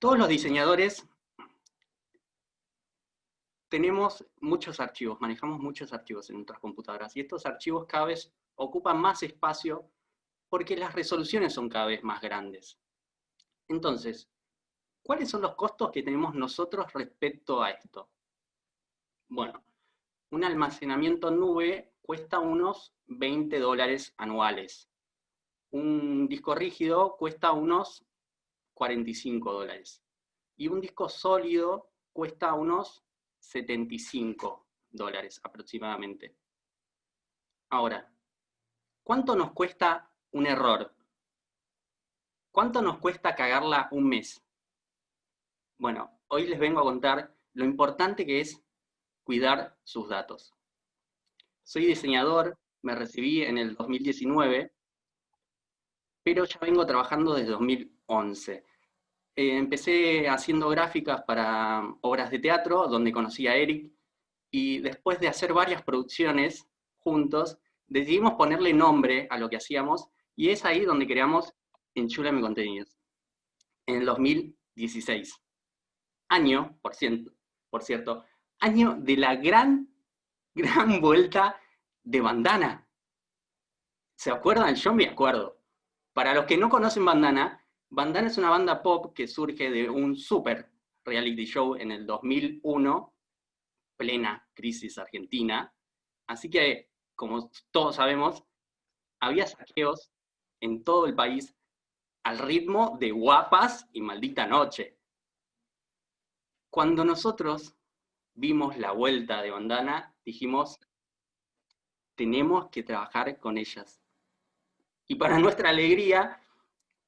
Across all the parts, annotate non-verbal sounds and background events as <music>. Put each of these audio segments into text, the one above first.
Todos los diseñadores tenemos muchos archivos, manejamos muchos archivos en nuestras computadoras, y estos archivos cada vez ocupan más espacio porque las resoluciones son cada vez más grandes. Entonces, ¿cuáles son los costos que tenemos nosotros respecto a esto? Bueno, un almacenamiento en nube cuesta unos 20 dólares anuales. Un disco rígido cuesta unos 45 dólares. Y un disco sólido cuesta unos 75 dólares aproximadamente. Ahora, ¿cuánto nos cuesta un error? ¿Cuánto nos cuesta cagarla un mes? Bueno, hoy les vengo a contar lo importante que es cuidar sus datos. Soy diseñador, me recibí en el 2019, pero ya vengo trabajando desde 2011. Eh, empecé haciendo gráficas para obras de teatro, donde conocí a Eric, y después de hacer varias producciones juntos, decidimos ponerle nombre a lo que hacíamos, y es ahí donde creamos Enchula Contenidos, en el 2016. Año, por cierto, por cierto, año de la gran, <laughs> gran vuelta de Bandana. ¿Se acuerdan? Yo me acuerdo. Para los que no conocen Bandana, Bandana es una banda pop que surge de un super reality show en el 2001, plena crisis argentina. Así que, como todos sabemos, había saqueos en todo el país al ritmo de guapas y maldita noche. Cuando nosotros vimos la vuelta de Bandana, dijimos, tenemos que trabajar con ellas. Y para nuestra alegría,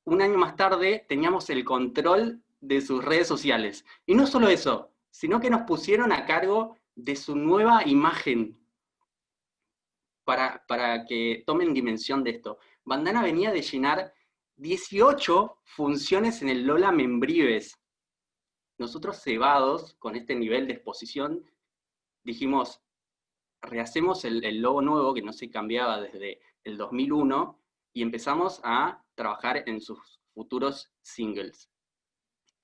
un año más tarde teníamos el control de sus redes sociales. Y no solo eso, sino que nos pusieron a cargo de su nueva imagen para, para que tomen dimensión de esto. Bandana venía de llenar 18 funciones en el Lola Membrives. Nosotros cebados con este nivel de exposición, dijimos, rehacemos el, el logo nuevo que no se cambiaba desde el 2001 y empezamos a trabajar en sus futuros singles.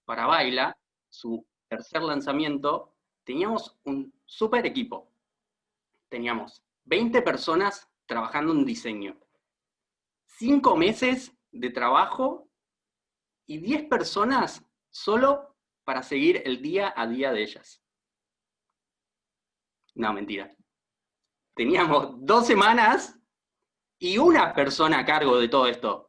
Para Baila, su tercer lanzamiento, teníamos un super equipo. Teníamos 20 personas trabajando en diseño, 5 meses de trabajo y 10 personas solo para seguir el día a día de ellas. No, mentira. Teníamos dos semanas y una persona a cargo de todo esto.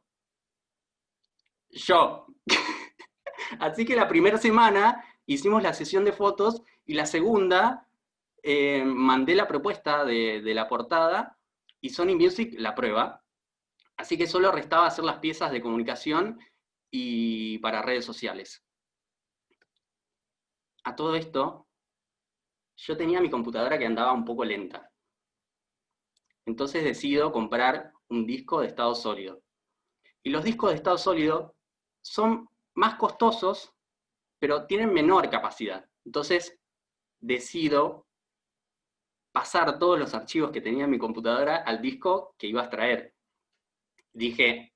Yo. <laughs> Así que la primera semana hicimos la sesión de fotos y la segunda eh, mandé la propuesta de, de, la portada y Sony Music la prueba. Así que solo restaba hacer las piezas de comunicación y para redes sociales. A todo esto, yo tenía mi computadora que andaba un poco lenta. Entonces decido comprar un disco de estado sólido. Y los discos de estado sólido son más costosos, pero tienen menor capacidad. Entonces, decido pasar todos los archivos que tenía en mi computadora al disco que iba a extraer. Dije,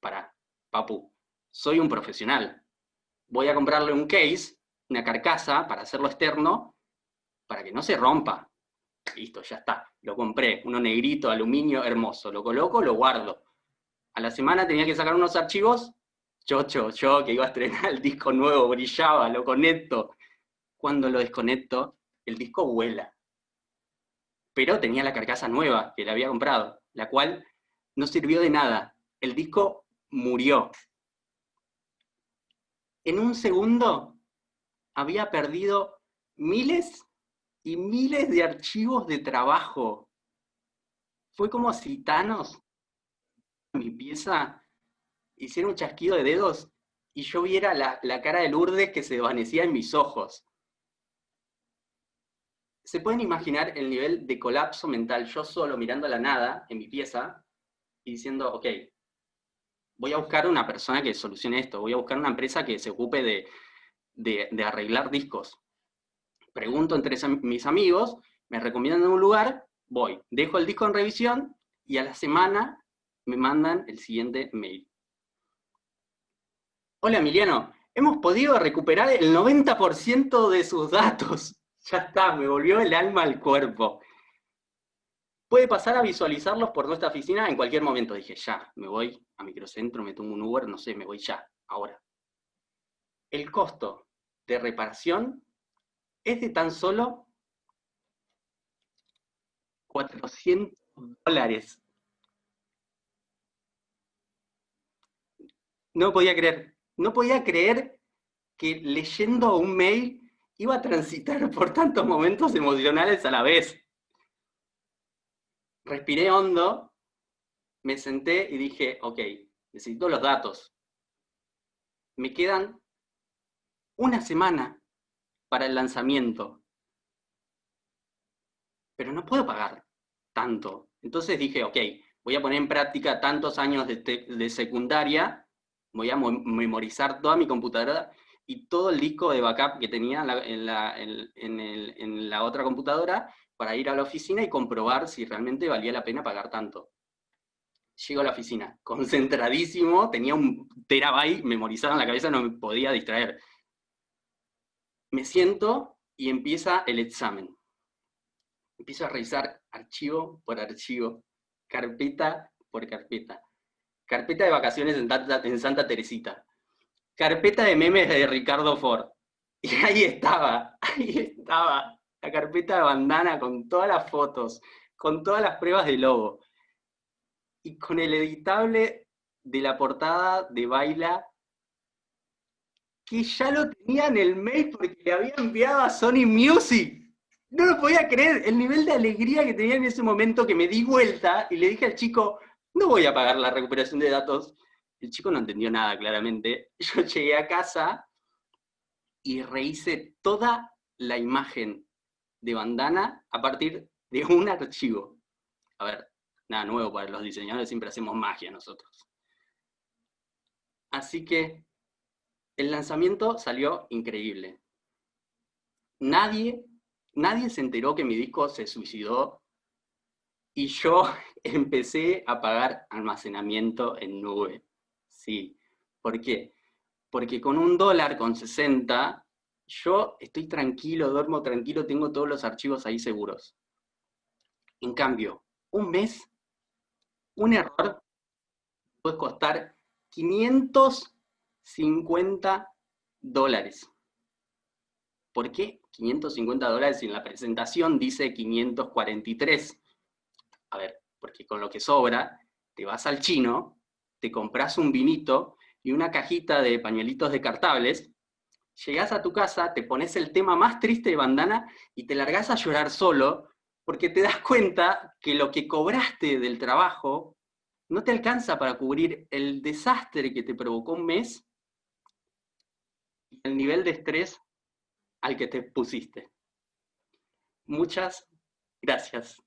para, papu, soy un profesional. Voy a comprarle un case, una carcasa, para hacerlo externo, para que no se rompa. Listo, ya está. Lo compré, uno negrito, aluminio, hermoso. Lo coloco, lo guardo. A la semana tenía que sacar unos archivos, yo, yo, yo, que iba a estrenar el disco nuevo, brillaba, lo conecto. Cuando lo desconecto, el disco vuela. Pero tenía la carcasa nueva que le había comprado, la cual no sirvió de nada. El disco murió. En un segundo había perdido miles y miles de archivos de trabajo. Fue como si mi pieza, hiciera un chasquido de dedos y yo viera la, la cara de Lourdes que se desvanecía en mis ojos. ¿Se pueden imaginar el nivel de colapso mental yo solo mirando a la nada en mi pieza y diciendo, ok, voy a buscar una persona que solucione esto, voy a buscar una empresa que se ocupe de, de, de arreglar discos. Pregunto entre mis amigos, me recomiendan un lugar, voy, dejo el disco en revisión y a la semana me mandan el siguiente mail. Hola Emiliano, hemos podido recuperar el 90% de sus datos. <laughs> Ya está, me volvió el alma al cuerpo. Puede pasar a visualizarlos por nuestra oficina en cualquier momento. Dije, ya, me voy a microcentro, me tomo un Uber, no sé, me voy ya, ahora. El costo de reparación es de tan solo 400 dólares. No podía creer, no podía creer que leyendo un mail iba a transitar por tantos momentos emocionales a la vez. Respiré hondo, me senté y dije, ok, necesito los datos. Me quedan una semana para el lanzamiento, pero no puedo pagar tanto. Entonces dije, ok, voy a poner en práctica tantos años de, secundaria, voy a memorizar toda mi computadora y todo el disco de backup que tenía en la, otra computadora para ir a la oficina y comprobar si realmente valía la pena pagar tanto. Llego a la oficina, concentradísimo, tenía un terabyte memorizado en la cabeza, no me podía distraer. Me siento y empieza el examen. Empiezo a revisar archivo por archivo, carpeta por carpeta. Carpeta de vacaciones en Santa, Teresita. Carpeta de memes de Ricardo Ford. <laughs> Y ahí estaba, ahí estaba, la carpeta de bandana con todas las fotos, con todas las pruebas de logo. Y con el editable de la portada de Baila, que ya lo tenía en el mail porque le había enviado a Sony Music. No lo podía creer, el nivel de alegría que tenía en ese momento que me di vuelta y le dije al chico, no voy a pagar la recuperación de datos. El chico no entendió nada claramente. <laughs> Yo llegué a casa y rehice toda la imagen de bandana a partir de un archivo. A ver, nada nuevo para los diseñadores, siempre hacemos magia nosotros. Así que el lanzamiento salió increíble. Nadie nadie se enteró que mi disco se suicidó y yo empecé a pagar almacenamiento en nube. Sí, ¿por qué? Porque con un dólar con 60, yo estoy tranquilo, duermo tranquilo, tengo todos los archivos ahí seguros. En cambio, un mes, un error puede costar 550 dólares. ¿Por qué 550 dólares si en la presentación dice 543? A ver, porque con lo que sobra, te vas al chino, te compras un vinito y una cajita de pañuelitos descartables, llegás a tu casa, te pones el tema más triste de bandana y te largás a llorar solo, porque te das cuenta que lo que cobraste del trabajo no te alcanza para cubrir el desastre que te provocó un mes y el nivel de estrés al que te pusiste. Muchas gracias.